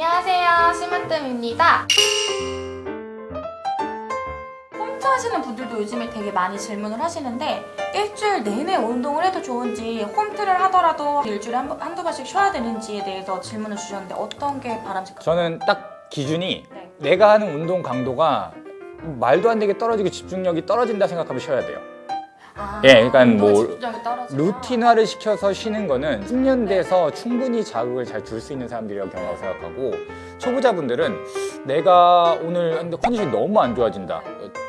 안녕하세요 심으뜸입니다 홈트 하시는 분들도 요즘에 되게 많이 질문을 하시는데 일주일 내내 운동을 해도 좋은지 홈트를 하더라도 일주일에 한, 번- 한두 번씩 쉬어야 되는지에 대해서 질문을 주셨는데 어떤 게 바람직할까요? 저는 딱 기준이 네. 내가 하는 운동 강도가 말도 안 되게 떨어지고 집중력이 떨어진다 생각하면 쉬어야 돼요. 아, 예, 그러니까 운동에 뭐? 루틴화를 시켜서 쉬는 거는 숙련돼서 충분히 자극을 잘 줄 수 있는 사람들이라고 경험하고 생각하고 초보자분들은 내가 오늘 했는데 컨디션이 너무 안 좋아진다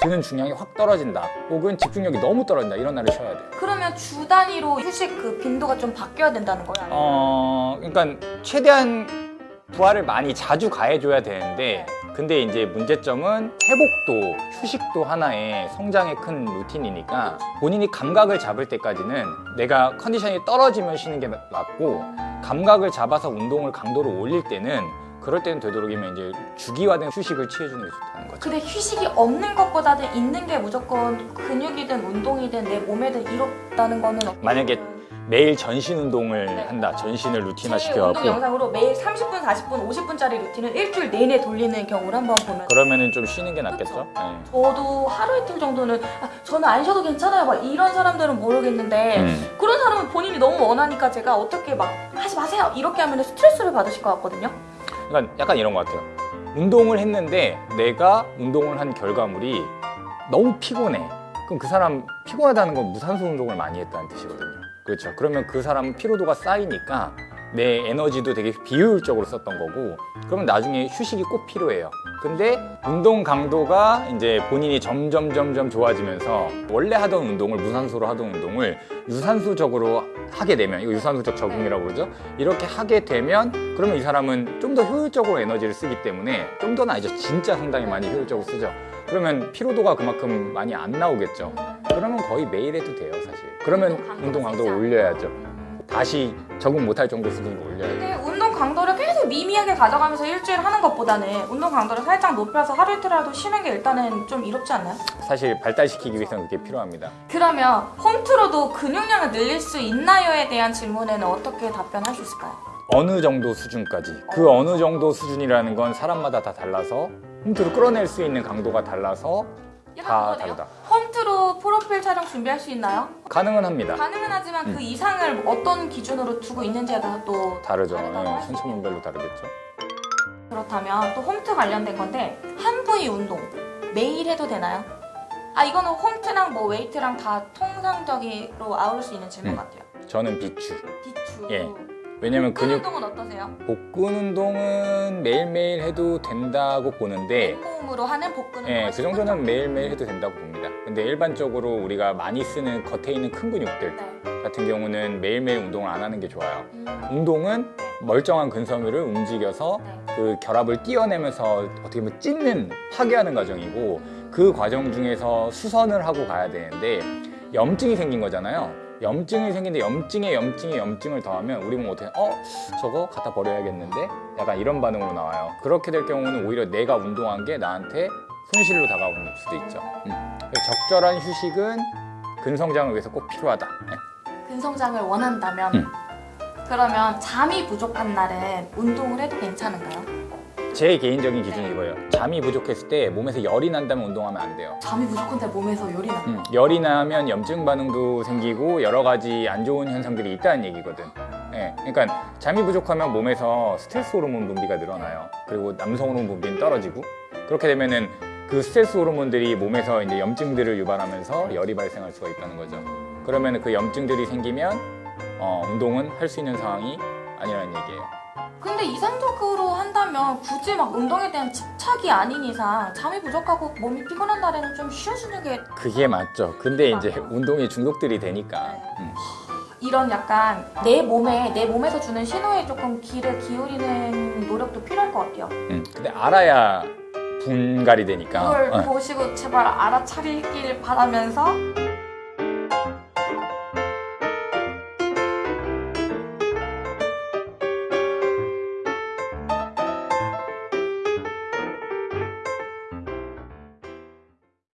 드는 중량이 확 떨어진다 혹은 집중력이 너무 떨어진다 이런 날을 쉬어야 돼요 그러면 주 단위로 휴식 그 빈도가 좀 바뀌어야 된다는 거예요? 어 그러니까 최대한 부하를 많이 자주 가해줘야 되는데 근데 이제 문제점은 회복도 휴식도 하나의 성장의 큰 루틴이니까 본인이 감각을 잡을 때까지는 내가 컨디션이 떨어지면 쉬는 게 맞고 감각을 잡아서 운동을 강도를 올릴 때는 그럴 때는 되도록이면 이제 주기화된 휴식을 취해주는 게 좋다는 거죠. 근데 휴식이 없는 것보다는 있는 게 무조건 근육이든 운동이든 내 몸에든 이롭다는 거는 만약에? 매일 전신 운동을 네. 한다. 전신을 루틴화 시켜갖고 영상으로 매일 30분, 40분, 50분짜리 루틴을 일주일 내내 돌리는 경우를 한번 보면 그러면은 좀 쉬는 게 낫겠죠? 네. 저도 하루 이틀 정도는 아, 저는 안 쉬어도 괜찮아요 막 이런 사람들은 모르겠는데 음. 그런 사람은 본인이 너무 원하니까 제가 어떻게 막 하지 마세요 이렇게 하면 스트레스를 받으실 것 같거든요 그러니까 약간 이런 것 같아요. 운동을 했는데 내가 운동을 한 결과물이 너무 피곤해. 그럼 그 사람 피곤하다는 건 무산소 운동을 많이 했다는 뜻이거든요. 그렇죠. 그러면 그 사람은 피로도가 쌓이니까 내 에너지도 되게 비효율적으로 썼던 거고 그러면 나중에 휴식이 꼭 필요해요. 근데 운동 강도가 이제 본인이 점점 점점 좋아지면서 원래 하던 운동을 무산소로 하던 운동을 유산소적으로 하게 되면 이거 유산소적 적응이라고 그러죠. 이렇게 하게 되면 그러면 이 사람은 좀 더 효율적으로 에너지를 쓰기 때문에 좀 더는 아니죠. 진짜 상당히 많이 효율적으로 쓰죠. 그러면 피로도가 그만큼 많이 안 나오겠죠. 그러면 거의 매일 해도 돼요, 사실. 그러면 운동 강도를 올려야죠. 다시 적응 못할 정도 수준으로 올려야죠. 근데 운동 강도를 계속 미미하게 가져가면서 일주일 하는 것보다는 운동 강도를 살짝 높여서 하루 이틀이라도 쉬는 게 일단은 좀 이롭지 않나요? 사실 발달시키기 위해서는 그게 필요합니다. 그러면 홈트로도 근육량을 늘릴 수 있나요에 대한 질문에는 어떻게 답변할 수 있을까요? 어느 정도 수준까지. 그 어느 정도 수준이라는 건 사람마다 다 달라서 홈트로 끌어낼 수 있는 강도가 달라서 다. 다르다. 홈트로 프로필 촬영 준비할 수 있나요? 가능은 합니다. 가능은 하지만 음. 그 이상을 어떤 기준으로 두고 있는지에 따라 또 다르죠. 예, 할수 선천문별로 다르겠죠. 그렇다면 또 홈트 관련된 건데 한 부위 운동 매일 해도 되나요? 아 이거는 홈트랑 뭐 웨이트랑 다 통상적으로 아우를 수 있는 질문 음. 같아요. 저는 비추. 비추. 예. 왜냐면 복근 근육 운동은 어떠세요? 복근 운동은 매일매일 해도 된다고 보는데 맨몸으로 하는 복근 운동. 예, 그 정도는 매일매일 해도 된다고 봅니다. 근데 일반적으로 우리가 많이 쓰는 겉에 있는 큰 근육들 네. 같은 경우는 매일매일 운동을 안 하는 게 좋아요. 음, 운동은 멀쩡한 근섬유를 움직여서 네. 그 결합을 띄어내면서 어떻게 보면 찢는 파괴하는 과정이고 그 과정 중에서 수선을 하고 가야 되는데 염증이 생긴 거잖아요. 염증이 생긴데 염증에 염증에 염증을 더하면 우리 몸 어떻게 어 저거 갖다 버려야겠는데 약간 이런 반응으로 나와요. 그렇게 될 경우는 오히려 내가 운동한 게 나한테 손실로 다가오는 수도 있죠. 음. 적절한 휴식은 근성장을 위해서 꼭 필요하다. 네. 근성장을 원한다면 음. 그러면 잠이 부족한 날은 운동을 해도 괜찮은가요? 제 개인적인 기준이 이거예요. 잠이 부족했을 때 몸에서 열이 난다면 운동하면 안 돼요. 잠이 부족한데 몸에서 열이 나. 음, 열이 나면 염증 반응도 생기고 여러 가지 안 좋은 현상들이 있다는 얘기거든. 예, 그러니까 잠이 부족하면 몸에서 스트레스 호르몬 분비가 늘어나요. 그리고 남성 호르몬 분비는 떨어지고 그렇게 되면은 그 스트레스 호르몬들이 몸에서 이제 염증들을 유발하면서 열이 발생할 수가 있다는 거죠. 그러면 그 염증들이 생기면 어, 운동은 할 수 있는 상황이 아니라는 얘기예요. 근데 이상적 한다면 굳이 막 운동에 대한 집착이 아닌 이상 잠이 부족하고 몸이 피곤한 날에는 좀 쉬어주는 게 그게 맞죠. 근데 이제 운동에 중독들이 되니까. 음. 이런 약간 내 몸에 내 몸에서 주는 신호에 조금 귀를 기울이는 노력도 필요할 것 같아요. 음, 근데 알아야 분갈이 되니까. 그걸 어. 보시고 제발 알아차리길 바라면서